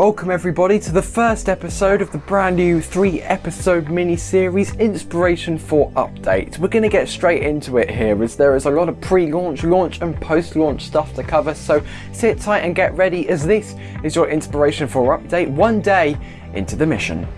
Welcome everybody to the first episode of the brand new three episode mini series Inspiration 4 Update. We're going to get straight into it here as there is a lot of pre-launch, launch and post-launch stuff to cover so sit tight and get ready as this is your Inspiration 4 Update one day into the mission.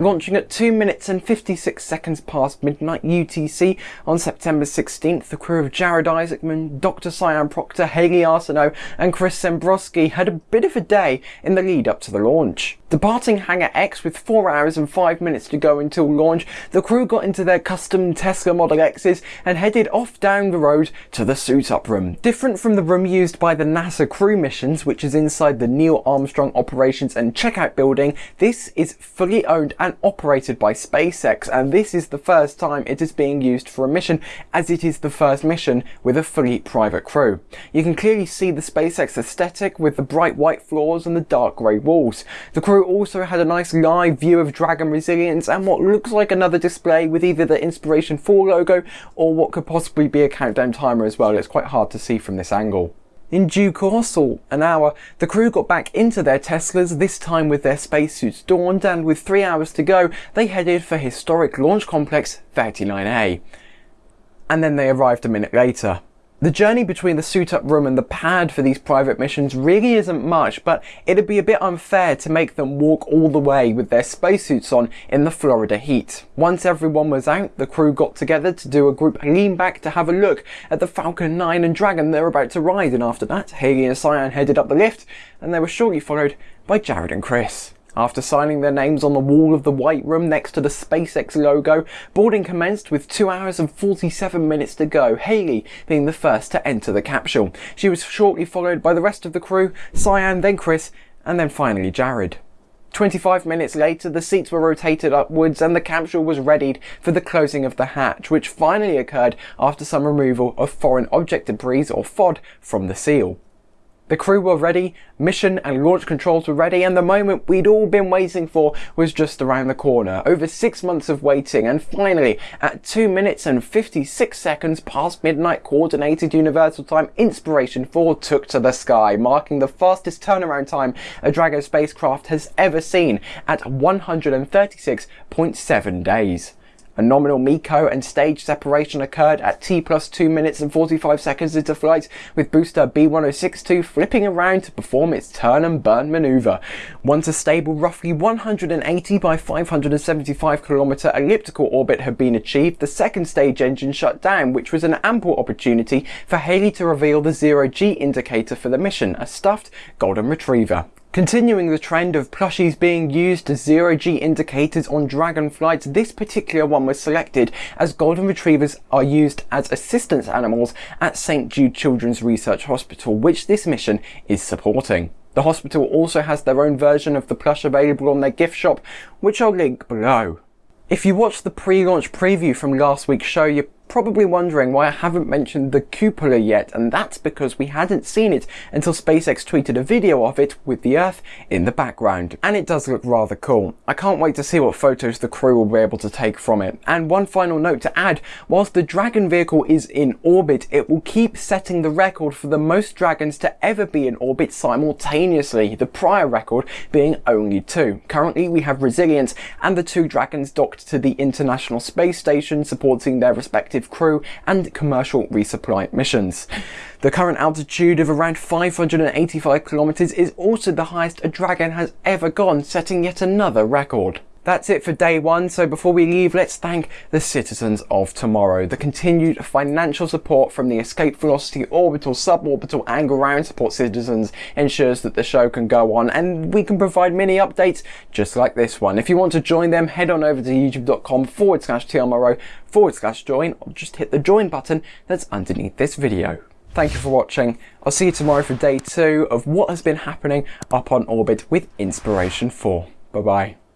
Launching at 2 minutes and 56 seconds past midnight UTC on September 16th, the crew of Jared Isaacman, Dr. Sian Proctor, Hayley Arceneaux and Chris Sembroski had a bit of a day in the lead up to the launch. Departing Hangar X with 4 hours and 5 minutes to go until launch, the crew got into their custom Tesla Model X's and headed off down the road to the suit-up room. Different from the room used by the NASA crew missions, which is inside the Neil Armstrong Operations and Checkout building, this is fully owned and operated by SpaceX and this is the first time it is being used for a mission as it is the first mission with a fully private crew. You can clearly see the SpaceX aesthetic with the bright white floors and the dark grey walls. The crew also had a nice live view of Dragon Resilience and what looks like another display with either the Inspiration 4 logo or what could possibly be a countdown timer as well. It's quite hard to see from this angle. In due course, or an hour, the crew got back into their Teslas, this time with their spacesuits donned, and with three hours to go, they headed for historic Launch Complex 39A. And then they arrived a minute later. The journey between the suit-up room and the pad for these private missions really isn't much, but it'd be a bit unfair to make them walk all the way with their spacesuits on in the Florida heat. Once everyone was out, the crew got together to do a group lean back to have a look at the Falcon 9 and Dragon they're about to ride, and after that, Hayley and Sian headed up the lift, and they were shortly followed by Jared and Chris. After signing their names on the wall of the White Room next to the SpaceX logo, boarding commenced with 2 hours and 47 minutes to go, Hayley being the first to enter the capsule. She was shortly followed by the rest of the crew, Sian, then Chris, and then finally Jared. 25 minutes later, the seats were rotated upwards and the capsule was readied for the closing of the hatch, which finally occurred after some removal of foreign object debris or FOD from the seal. The crew were ready, mission and launch controls were ready, and the moment we'd all been waiting for was just around the corner. Over six months of waiting, and finally, at 2 minutes and 56 seconds past midnight Coordinated Universal Time, Inspiration 4 took to the sky, marking the fastest turnaround time a Dragon spacecraft has ever seen at 136.7 days. A nominal MECO and stage separation occurred at T plus 2 minutes and 45 seconds into flight, with booster B1062 flipping around to perform its turn and burn maneuver. Once a stable roughly 180 by 575 kilometer elliptical orbit had been achieved, the second stage engine shut down, which was an ample opportunity for Hayley to reveal the zero G indicator for the mission, a stuffed golden retriever. Continuing the trend of plushies being used as zero-G indicators on Dragon flights, this particular one was selected as golden retrievers are used as assistance animals at St Jude Children's Research Hospital, which this mission is supporting. The hospital also has their own version of the plush available on their gift shop, which I'll link below. If you watched the pre-launch preview from last week's show, you probably wondering why I haven't mentioned the cupola yet, and that's because we hadn't seen it until SpaceX tweeted a video of it with the Earth in the background. And it does look rather cool. I can't wait to see what photos the crew will be able to take from it. And one final note to add, whilst the Dragon vehicle is in orbit, it will keep setting the record for the most Dragons to ever be in orbit simultaneously, the prior record being only two. Currently we have Resilience and the two Dragons docked to the International Space Station supporting their respective active crew and commercial resupply missions. The current altitude of around 585 kilometers is also the highest a Dragon has ever gone, setting yet another record. That's it for day one, so before we leave, let's thank the citizens of tomorrow. The continued financial support from the Escape Velocity orbital, suborbital and ground support citizens ensures that the show can go on and we can provide mini updates just like this one. If you want to join them, head on over to youtube.com forward slash TLMRO forward slash join or just hit the join button that's underneath this video. Thank you for watching. I'll see you tomorrow for day two of what has been happening up on orbit with Inspiration 4. Bye bye.